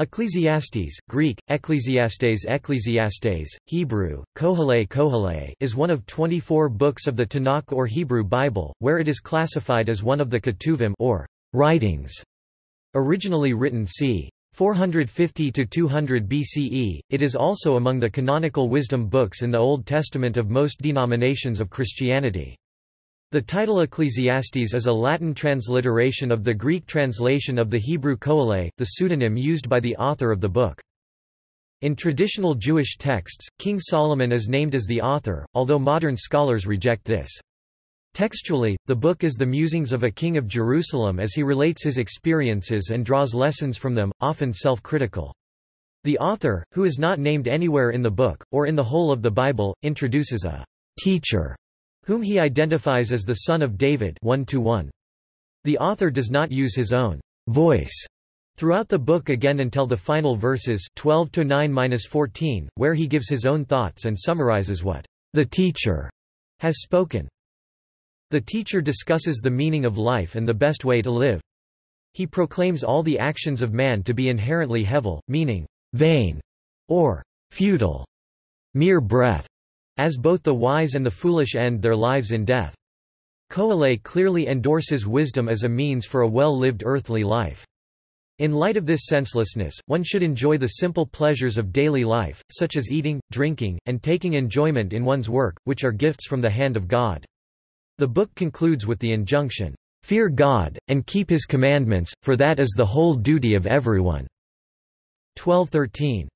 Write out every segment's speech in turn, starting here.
Ecclesiastes, Greek, Ecclesiastes Ecclesiastes, Hebrew, Kohale Kohale is one of 24 books of the Tanakh or Hebrew Bible, where it is classified as one of the Ketuvim or writings. Originally written c. 450–200 BCE, it is also among the canonical wisdom books in the Old Testament of most denominations of Christianity. The title Ecclesiastes is a Latin transliteration of the Greek translation of the Hebrew Kohale, the pseudonym used by the author of the book. In traditional Jewish texts, King Solomon is named as the author, although modern scholars reject this. Textually, the book is the musings of a king of Jerusalem as he relates his experiences and draws lessons from them, often self-critical. The author, who is not named anywhere in the book, or in the whole of the Bible, introduces a teacher whom he identifies as the son of David 1 -1. The author does not use his own voice throughout the book again until the final verses 12 to 9-14, where he gives his own thoughts and summarizes what the teacher has spoken. The teacher discusses the meaning of life and the best way to live. He proclaims all the actions of man to be inherently hevel, meaning vain or futile, mere breath, as both the wise and the foolish end their lives in death. Kohale clearly endorses wisdom as a means for a well-lived earthly life. In light of this senselessness, one should enjoy the simple pleasures of daily life, such as eating, drinking, and taking enjoyment in one's work, which are gifts from the hand of God. The book concludes with the injunction, "'Fear God, and keep his commandments, for that is the whole duty of everyone." 1213.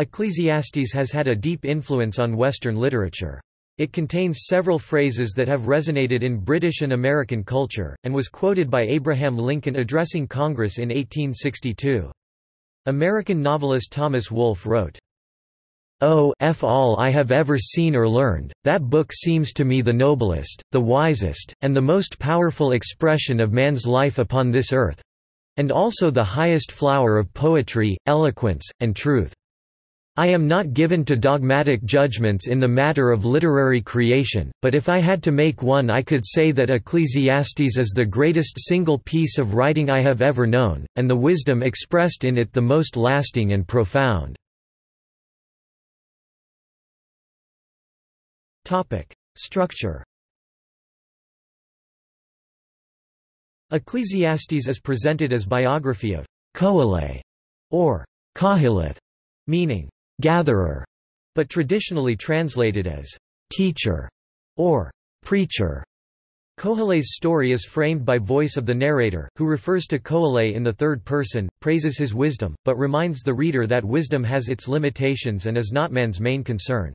Ecclesiastes has had a deep influence on Western literature. It contains several phrases that have resonated in British and American culture, and was quoted by Abraham Lincoln addressing Congress in 1862. American novelist Thomas Wolfe wrote, Oh, f all I have ever seen or learned, that book seems to me the noblest, the wisest, and the most powerful expression of man's life upon this earth—and also the highest flower of poetry, eloquence, and truth. I am not given to dogmatic judgments in the matter of literary creation, but if I had to make one I could say that Ecclesiastes is the greatest single piece of writing I have ever known, and the wisdom expressed in it the most lasting and profound. Structure Ecclesiastes is presented as biography of Kohale, or Kahilith, meaning gatherer, but traditionally translated as teacher or preacher. Kohale's story is framed by voice of the narrator, who refers to Kohale in the third person, praises his wisdom, but reminds the reader that wisdom has its limitations and is not man's main concern.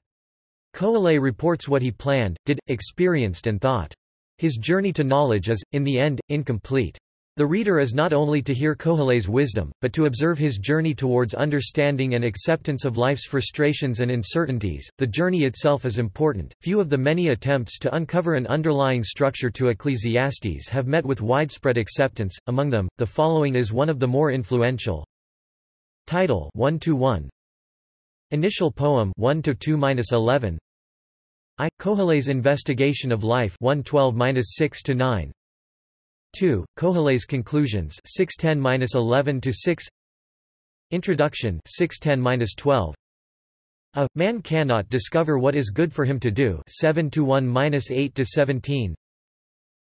Kohale reports what he planned, did, experienced and thought. His journey to knowledge is, in the end, incomplete. The reader is not only to hear Kohale's wisdom, but to observe his journey towards understanding and acceptance of life's frustrations and uncertainties. The journey itself is important. Few of the many attempts to uncover an underlying structure to Ecclesiastes have met with widespread acceptance. Among them, the following is one of the more influential. Title 1 to 1. Initial poem 1 to 2-11. I Kohale's investigation of life 112-6 to 9. 2. Kohale's Conclusions 610-11 to 6 Introduction 610-12 A man cannot discover what is good for him to do 7 to 1-8 to 17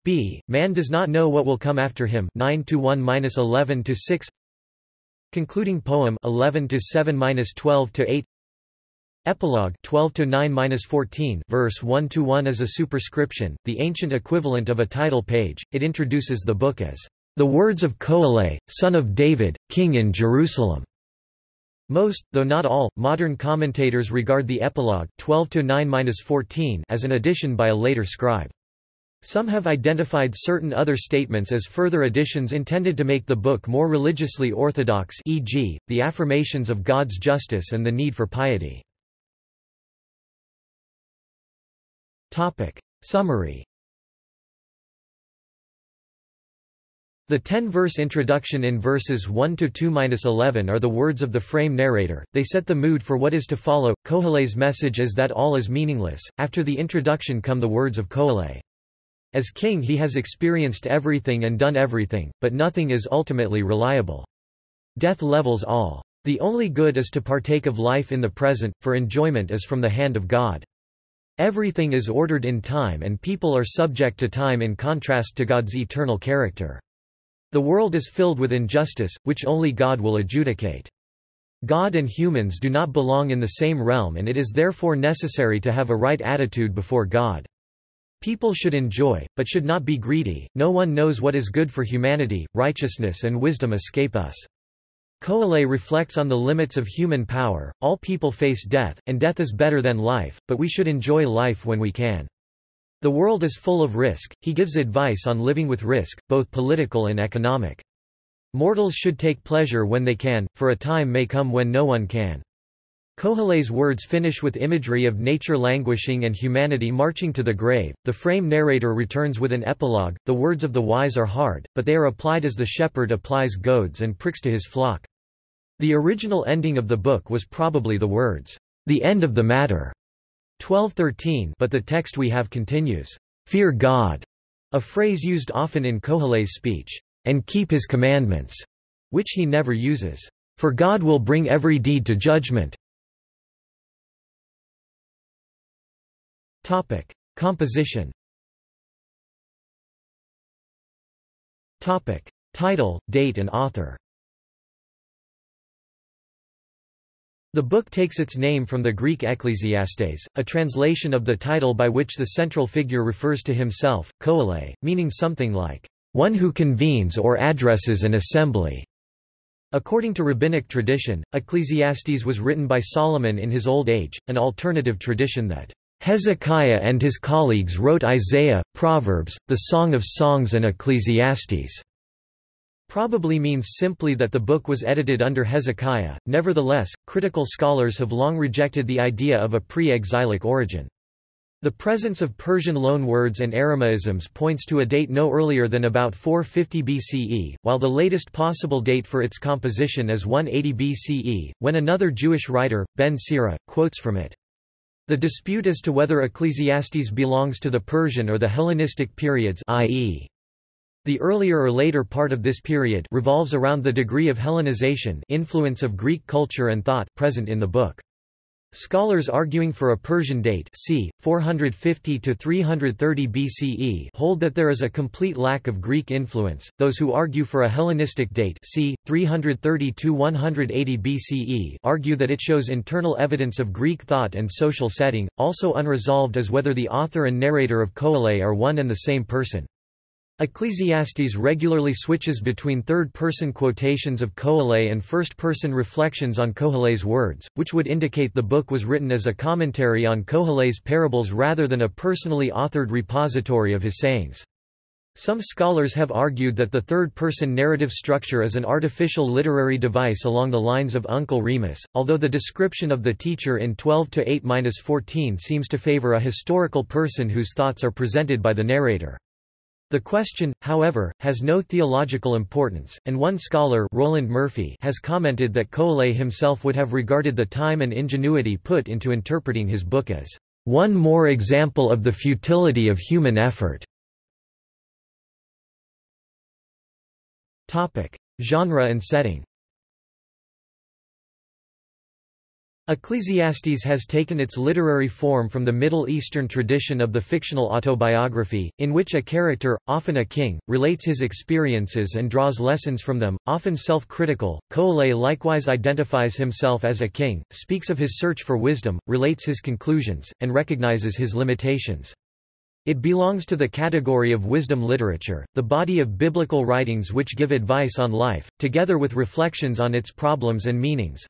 B man does not know what will come after him 9 to 1-11 to 6 Concluding poem 11 to 7-12 to 8 Epilogue 12 to 9-14 verse 1 to 1 is a superscription, the ancient equivalent of a title page. It introduces the book as the words of Kohale, son of David, king in Jerusalem. Most, though not all, modern commentators regard the epilogue 12 to 9-14 as an addition by a later scribe. Some have identified certain other statements as further additions intended to make the book more religiously orthodox e.g., the affirmations of God's justice and the need for piety. Topic. Summary The ten-verse introduction in verses 1 to 2-11 are the words of the frame narrator. They set the mood for what is to follow. Kohale's message is that all is meaningless. After the introduction come the words of Kohale. As king he has experienced everything and done everything, but nothing is ultimately reliable. Death levels all. The only good is to partake of life in the present, for enjoyment is from the hand of God. Everything is ordered in time and people are subject to time in contrast to God's eternal character. The world is filled with injustice, which only God will adjudicate. God and humans do not belong in the same realm and it is therefore necessary to have a right attitude before God. People should enjoy, but should not be greedy, no one knows what is good for humanity, righteousness and wisdom escape us. Koheleh reflects on the limits of human power, all people face death, and death is better than life, but we should enjoy life when we can. The world is full of risk, he gives advice on living with risk, both political and economic. Mortals should take pleasure when they can, for a time may come when no one can. Koheleh's words finish with imagery of nature languishing and humanity marching to the grave. The frame narrator returns with an epilogue. The words of the wise are hard, but they are applied as the shepherd applies goads and pricks to his flock. The original ending of the book was probably the words, the end of the matter, 1213, but the text we have continues, Fear God, a phrase used often in Kohale's speech and keep his commandments, which he never uses. For God will bring every deed to judgment. Topic: Composition. Topic: Title, date and author. The book takes its name from the Greek Ecclesiastes, a translation of the title by which the central figure refers to himself, koale, meaning something like one who convenes or addresses an assembly. According to rabbinic tradition, Ecclesiastes was written by Solomon in his old age, an alternative tradition that Hezekiah and his colleagues wrote Isaiah, Proverbs, the Song of Songs and Ecclesiastes probably means simply that the book was edited under Hezekiah. Nevertheless, critical scholars have long rejected the idea of a pre-exilic origin. The presence of Persian loanwords and Aramaisms points to a date no earlier than about 450 BCE, while the latest possible date for its composition is 180 BCE, when another Jewish writer, Ben Sira, quotes from it. The dispute as to whether Ecclesiastes belongs to the Persian or the Hellenistic periods i.e. The earlier or later part of this period revolves around the degree of Hellenization influence of Greek culture and thought present in the book. Scholars arguing for a Persian date c. 450 to 330 BCE hold that there is a complete lack of Greek influence. Those who argue for a Hellenistic date c. 330 to 180 BCE argue that it shows internal evidence of Greek thought and social setting. Also unresolved is whether the author and narrator of Koale are one and the same person. Ecclesiastes regularly switches between third-person quotations of Koheleh and first-person reflections on Koheleh's words, which would indicate the book was written as a commentary on Koheleh's parables rather than a personally authored repository of his sayings. Some scholars have argued that the third-person narrative structure is an artificial literary device along the lines of Uncle Remus, although the description of the teacher in 12-8-14 seems to favor a historical person whose thoughts are presented by the narrator. The question, however, has no theological importance, and one scholar Roland Murphy has commented that Koheleh himself would have regarded the time and ingenuity put into interpreting his book as one more example of the futility of human effort. Genre and setting Ecclesiastes has taken its literary form from the Middle Eastern tradition of the fictional autobiography, in which a character, often a king, relates his experiences and draws lessons from them, often self-critical. Koheleh likewise identifies himself as a king, speaks of his search for wisdom, relates his conclusions, and recognizes his limitations. It belongs to the category of wisdom literature, the body of biblical writings which give advice on life, together with reflections on its problems and meanings.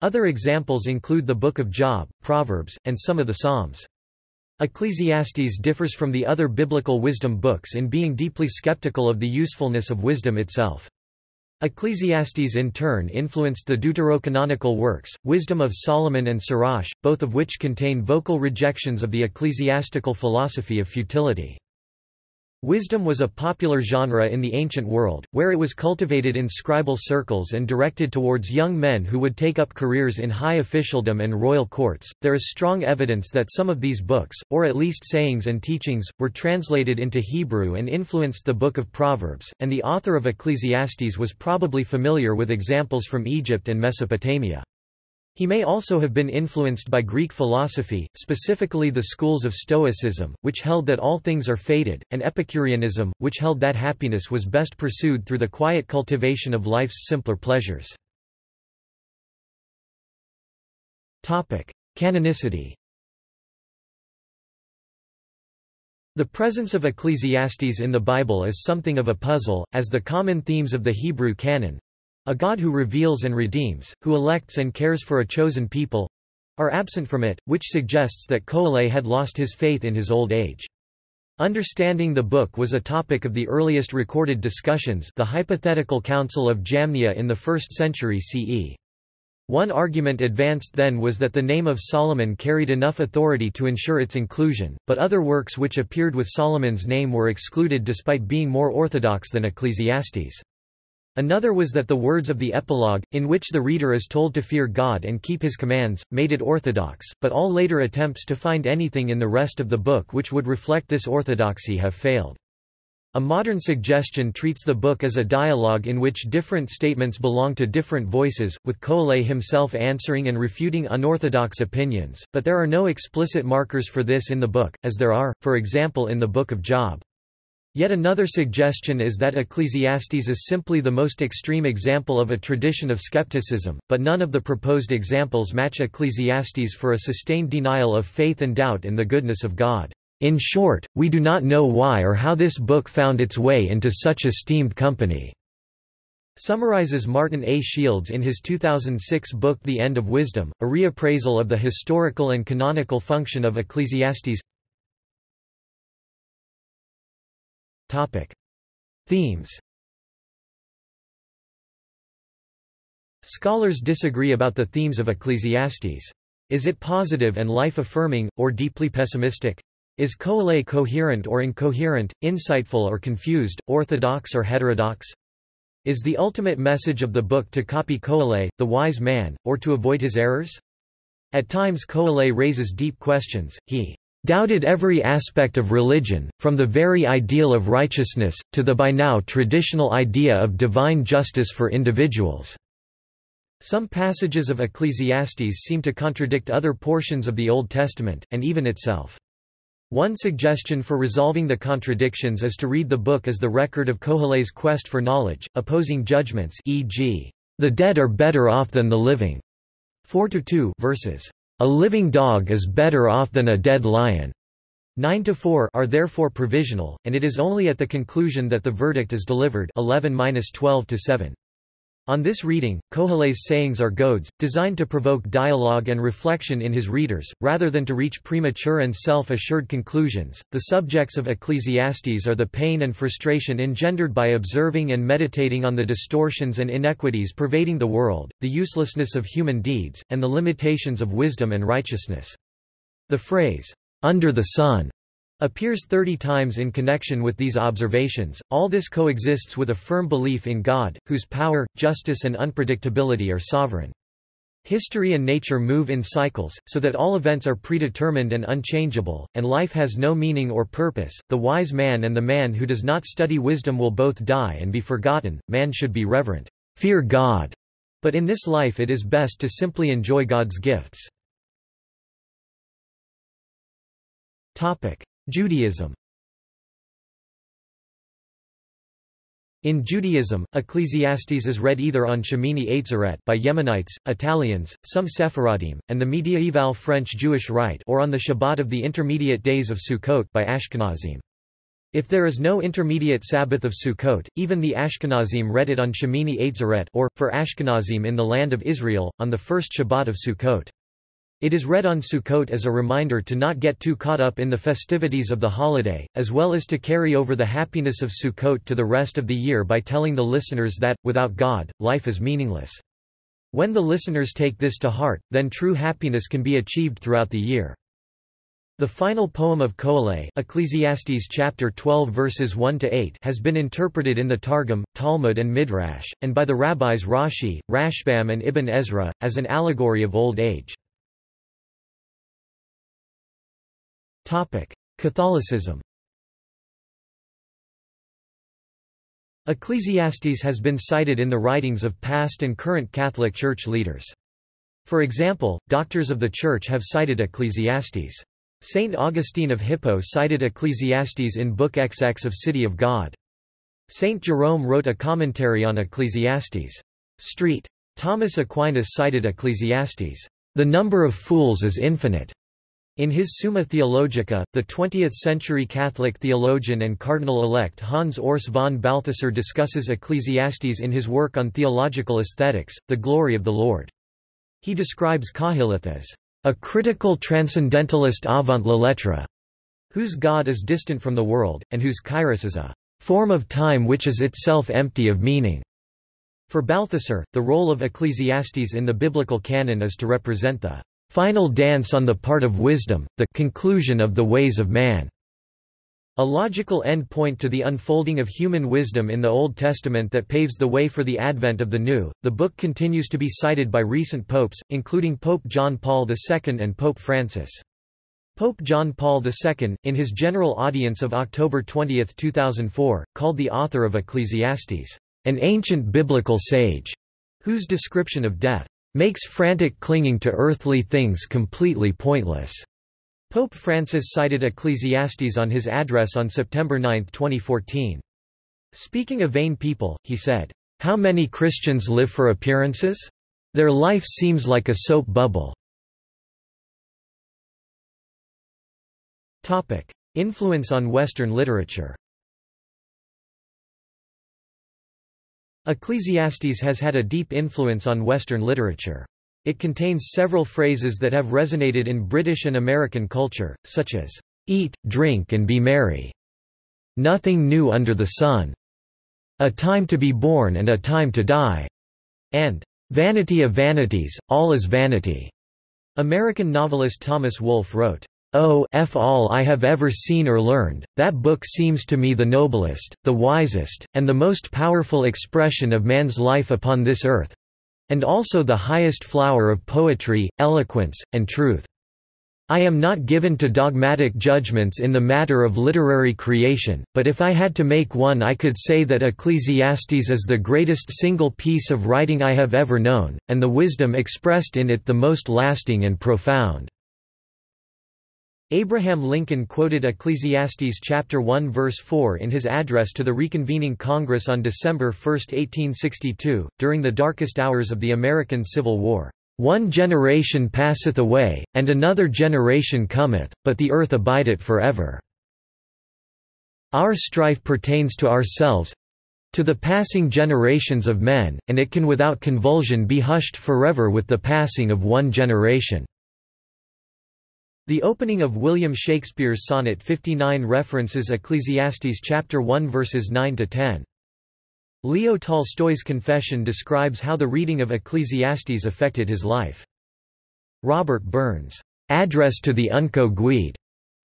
Other examples include the Book of Job, Proverbs, and some of the Psalms. Ecclesiastes differs from the other biblical wisdom books in being deeply skeptical of the usefulness of wisdom itself. Ecclesiastes in turn influenced the deuterocanonical works, Wisdom of Solomon and Sirach, both of which contain vocal rejections of the ecclesiastical philosophy of futility. Wisdom was a popular genre in the ancient world, where it was cultivated in scribal circles and directed towards young men who would take up careers in high officialdom and royal courts. There is strong evidence that some of these books, or at least sayings and teachings, were translated into Hebrew and influenced the Book of Proverbs, and the author of Ecclesiastes was probably familiar with examples from Egypt and Mesopotamia. He may also have been influenced by Greek philosophy, specifically the schools of Stoicism, which held that all things are fated, and Epicureanism, which held that happiness was best pursued through the quiet cultivation of life's simpler pleasures. Canonicity The presence of Ecclesiastes in the Bible is something of a puzzle, as the common themes of the Hebrew canon, a God who reveals and redeems, who elects and cares for a chosen people are absent from it, which suggests that Koheleh had lost his faith in his old age. Understanding the book was a topic of the earliest recorded discussions the hypothetical council of Jamnia in the 1st century CE. One argument advanced then was that the name of Solomon carried enough authority to ensure its inclusion, but other works which appeared with Solomon's name were excluded despite being more orthodox than Ecclesiastes. Another was that the words of the epilogue, in which the reader is told to fear God and keep his commands, made it orthodox, but all later attempts to find anything in the rest of the book which would reflect this orthodoxy have failed. A modern suggestion treats the book as a dialogue in which different statements belong to different voices, with Koheleh himself answering and refuting unorthodox opinions, but there are no explicit markers for this in the book, as there are, for example in the Book of Job. Yet another suggestion is that Ecclesiastes is simply the most extreme example of a tradition of skepticism, but none of the proposed examples match Ecclesiastes for a sustained denial of faith and doubt in the goodness of God. In short, we do not know why or how this book found its way into such esteemed company. Summarizes Martin A. Shields in his 2006 book The End of Wisdom, a reappraisal of the historical and canonical function of Ecclesiastes Topic. Themes Scholars disagree about the themes of Ecclesiastes. Is it positive and life-affirming, or deeply pessimistic? Is Koheleh coherent or incoherent, insightful or confused, orthodox or heterodox? Is the ultimate message of the book to copy Koheleh, the wise man, or to avoid his errors? At times Koheleh raises deep questions, he doubted every aspect of religion, from the very ideal of righteousness, to the by now traditional idea of divine justice for individuals." Some passages of Ecclesiastes seem to contradict other portions of the Old Testament, and even itself. One suggestion for resolving the contradictions is to read the book as the record of Koheleh's quest for knowledge, opposing judgments e.g., the dead are better off than the living, 4 to 2 verses. A living dog is better off than a dead lion. 9 to 4 are therefore provisional, and it is only at the conclusion that the verdict is delivered 11-12 to 7. On this reading, Koheleh's sayings are goads, designed to provoke dialogue and reflection in his readers, rather than to reach premature and self-assured conclusions. The subjects of Ecclesiastes are the pain and frustration engendered by observing and meditating on the distortions and inequities pervading the world, the uselessness of human deeds, and the limitations of wisdom and righteousness. The phrase, under the sun, appears 30 times in connection with these observations. All this coexists with a firm belief in God, whose power, justice, and unpredictability are sovereign. History and nature move in cycles, so that all events are predetermined and unchangeable, and life has no meaning or purpose. The wise man and the man who does not study wisdom will both die and be forgotten. Man should be reverent, fear God, but in this life it is best to simply enjoy God's gifts. Topic: Judaism In Judaism, Ecclesiastes is read either on Shemini Atzeret by Yemenites, Italians, some Sephardim, and the mediaeval French Jewish Rite or on the Shabbat of the intermediate days of Sukkot by Ashkenazim. If there is no intermediate Sabbath of Sukkot, even the Ashkenazim read it on Shemini Atzeret or, for Ashkenazim in the land of Israel, on the first Shabbat of Sukkot. It is read on Sukkot as a reminder to not get too caught up in the festivities of the holiday, as well as to carry over the happiness of Sukkot to the rest of the year by telling the listeners that, without God, life is meaningless. When the listeners take this to heart, then true happiness can be achieved throughout the year. The final poem of Koheleh Ecclesiastes chapter 12 verses 1 to 8 has been interpreted in the Targum, Talmud and Midrash and by the rabbis Rashi, Rashbam and Ibn Ezra as an allegory of old age. Catholicism. Ecclesiastes has been cited in the writings of past and current Catholic Church leaders. For example, doctors of the Church have cited Ecclesiastes. Saint Augustine of Hippo cited Ecclesiastes in Book XX of City of God. Saint Jerome wrote a commentary on Ecclesiastes. Street. Thomas Aquinas cited Ecclesiastes. The number of fools is infinite. In his Summa Theologica, the 20th-century Catholic theologian and cardinal-elect Hans Urs von Balthasar discusses Ecclesiastes in his work on theological aesthetics, The Glory of the Lord. He describes Koheleth as a critical transcendentalist avant la lettre, whose God is distant from the world, and whose kairos is a form of time which is itself empty of meaning. For Balthasar, the role of Ecclesiastes in the biblical canon is to represent the final dance on the part of wisdom, the conclusion of the ways of man. A logical end point to the unfolding of human wisdom in the Old Testament that paves the way for the advent of the New. The book continues to be cited by recent popes, including Pope John Paul II and Pope Francis. Pope John Paul II, in his general audience of October 20, 2004, called the author of Ecclesiastes, an ancient biblical sage, whose description of death makes frantic clinging to earthly things completely pointless. Pope Francis cited Ecclesiastes on his address on September 9, 2014. Speaking of vain people, he said, How many Christians live for appearances? Their life seems like a soap bubble. Influence on Western literature Ecclesiastes has had a deep influence on Western literature. It contains several phrases that have resonated in British and American culture, such as, "'Eat, drink and be merry'", "'Nothing new under the sun'", "'A time to be born and a time to die'", and "'Vanity of vanities, all is vanity'". American novelist Thomas Wolfe wrote, Oh f all I have ever seen or learned, that book seems to me the noblest, the wisest, and the most powerful expression of man's life upon this earth, and also the highest flower of poetry, eloquence, and truth. I am not given to dogmatic judgments in the matter of literary creation, but if I had to make one I could say that Ecclesiastes is the greatest single piece of writing I have ever known, and the wisdom expressed in it the most lasting and profound. Abraham Lincoln quoted Ecclesiastes chapter 1 verse 4 in his address to the reconvening Congress on December 1, 1862, during the darkest hours of the American Civil War. One generation passeth away, and another generation cometh, but the earth abideth forever. Our strife pertains to ourselves, to the passing generations of men, and it can without convulsion be hushed forever with the passing of one generation. The opening of William Shakespeare's Sonnet 59 references Ecclesiastes chapter 1 verses 9 to 10. Leo Tolstoy's Confession describes how the reading of Ecclesiastes affected his life. Robert Burns' Address to the Unco Guide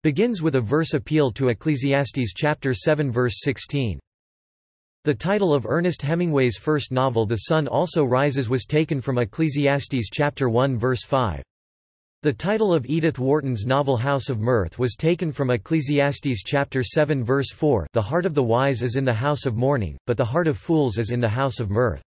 begins with a verse appeal to Ecclesiastes chapter 7 verse 16. The title of Ernest Hemingway's first novel The Sun Also Rises was taken from Ecclesiastes chapter 1 verse 5. The title of Edith Wharton's novel House of Mirth was taken from Ecclesiastes chapter 7 verse 4 The heart of the wise is in the house of mourning, but the heart of fools is in the house of mirth.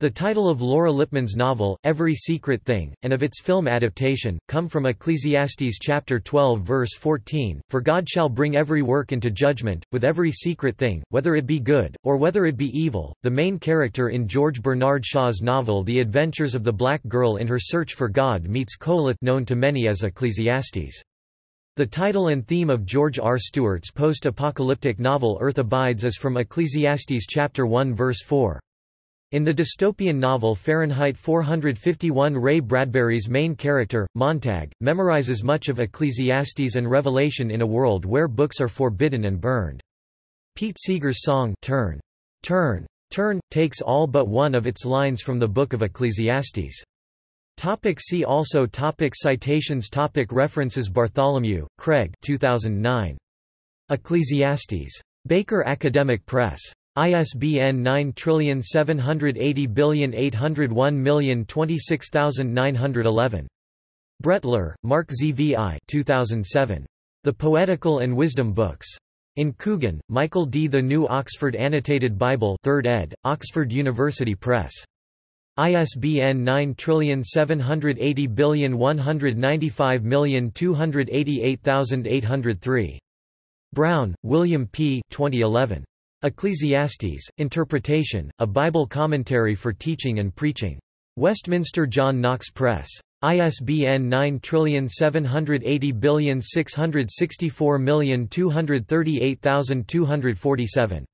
The title of Laura Lippman's novel, Every Secret Thing, and of its film adaptation, come from Ecclesiastes chapter 12 verse 14, For God shall bring every work into judgment, with every secret thing, whether it be good, or whether it be evil. The main character in George Bernard Shaw's novel The Adventures of the Black Girl in Her Search for God meets Koheleth known to many as Ecclesiastes. The title and theme of George R. Stewart's post-apocalyptic novel Earth Abides is from Ecclesiastes chapter 1 verse 4. In the dystopian novel Fahrenheit 451 Ray Bradbury's main character, Montag, memorizes much of Ecclesiastes and Revelation in a world where books are forbidden and burned. Pete Seeger's song Turn, Turn, Turn, takes all but one of its lines from the Book of Ecclesiastes. Topic see also topic Citations topic References Bartholomew, Craig 2009. Ecclesiastes. Baker Academic Press. ISBN 9780801026911. Brettler, Mark ZVI 2007. The Poetical and Wisdom Books. In Coogan, Michael D. The New Oxford Annotated Bible 3rd ed., Oxford University Press. ISBN 9780195288803. Brown, William P. 2011. Ecclesiastes, Interpretation, A Bible Commentary for Teaching and Preaching. Westminster John Knox Press. ISBN 9780664238247.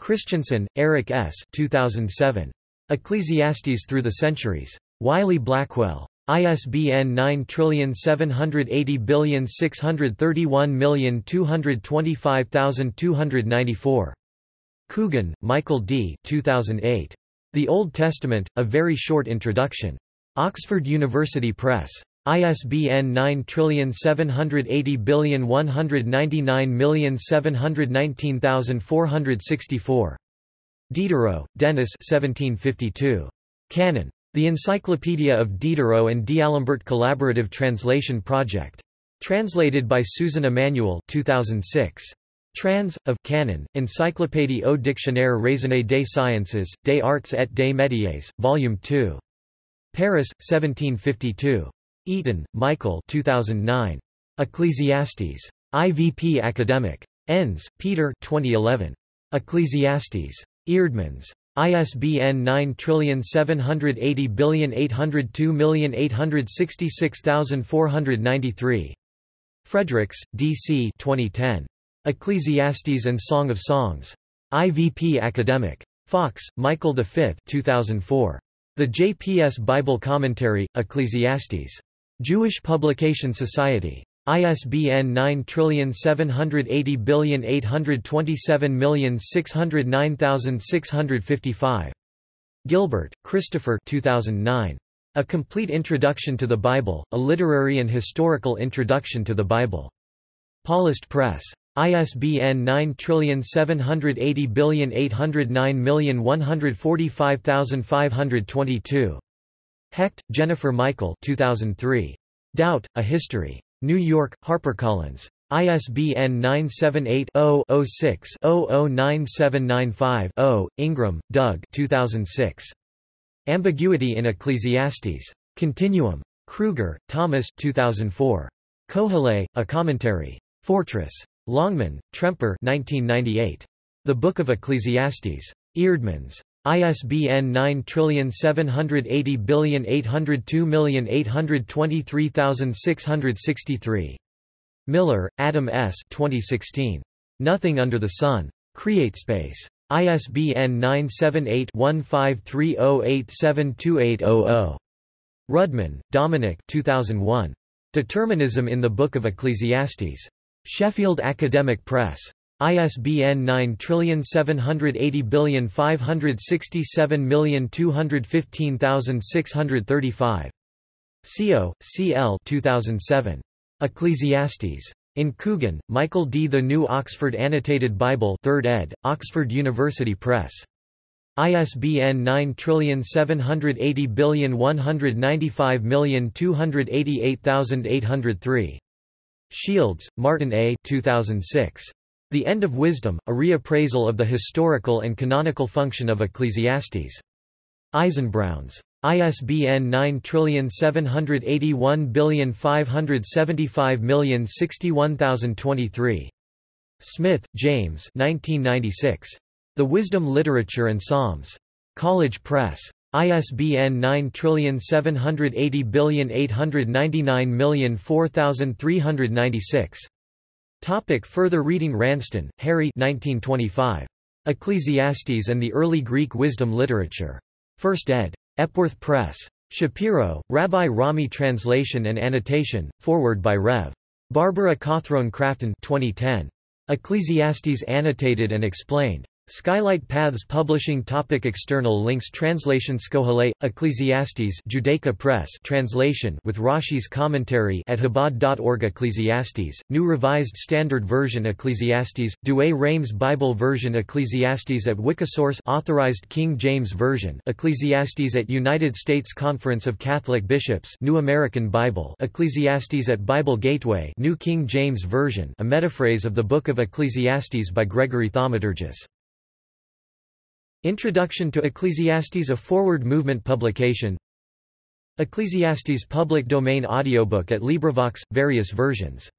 Christianson, Eric S. 2007. Ecclesiastes Through the Centuries. Wiley-Blackwell. ISBN 9780631225294. Coogan, Michael D. 2008. The Old Testament, A Very Short Introduction. Oxford University Press. ISBN 9780199719464. Diderot, Denis 1752. Canon. The Encyclopedia of Diderot and D'Alembert Collaborative Translation Project. Translated by Susan Emanuel 2006. Trans. of Canon, Encyclopédie au Dictionnaire raisonné des sciences, des arts et des métiers, Volume 2. Paris, 1752. Eaton, Michael 2009. Ecclesiastes. IVP Academic. Enns, Peter 2011. Ecclesiastes. Eerdmans. ISBN 9780802866493. Fredericks, D.C. 2010. Ecclesiastes and Song of Songs. IVP Academic. Fox, Michael V 2004. The JPS Bible Commentary, Ecclesiastes. Jewish Publication Society. ISBN 9780827609655. Gilbert, Christopher 2009. A Complete Introduction to the Bible, A Literary and Historical Introduction to the Bible. Paulist Press. ISBN 9780809145522. Hecht, Jennifer Michael 2003. Doubt, A History. New York, HarperCollins. ISBN 978-0-06-009795-0. Ingram, Doug 2006. Ambiguity in Ecclesiastes. Continuum. Kruger, Thomas 2004. Koheleth, A Commentary. Fortress. Longman, Tremper 1998. The Book of Ecclesiastes. Eerdmans. ISBN 9780802823663. Miller, Adam S. 2016. Nothing Under the Sun. CreateSpace. ISBN 978-1530872800. Rudman, Dominic 2001. Determinism in the Book of Ecclesiastes. Sheffield Academic Press. ISBN 9780567215635. Co. C. L. 2007. Ecclesiastes. In Coogan, Michael D. The New Oxford Annotated Bible 3rd ed., Oxford University Press. ISBN 9780195288803. Shields, Martin A. 2006. The End of Wisdom, a reappraisal of the historical and canonical function of Ecclesiastes. Eisenbrauns. ISBN 9781575061023. Smith, James 1996. The Wisdom Literature and Psalms. College Press. ISBN 9780899004396. Topic further reading Ranston, Harry 1925. Ecclesiastes and the Early Greek Wisdom Literature. 1st ed. Epworth Press. Shapiro, Rabbi Rami Translation and Annotation, forward by Rev. Barbara Cawthorne Crafton 2010. Ecclesiastes Annotated and Explained. Skylight Paths Publishing topic External links Translation Skohale, Ecclesiastes Judaica Press translation with Rashi's commentary at Chabad.org Ecclesiastes, New Revised Standard Version Ecclesiastes, Douay Rheims Bible Version Ecclesiastes at Wikisource Authorized King James Version Ecclesiastes at United States Conference of Catholic Bishops New American Bible Ecclesiastes at Bible Gateway New King James Version a metaphrase of the Book of Ecclesiastes by Gregory Thaumaturgus Introduction to Ecclesiastes a forward movement publication. Ecclesiastes public domain audiobook at LibriVox, various versions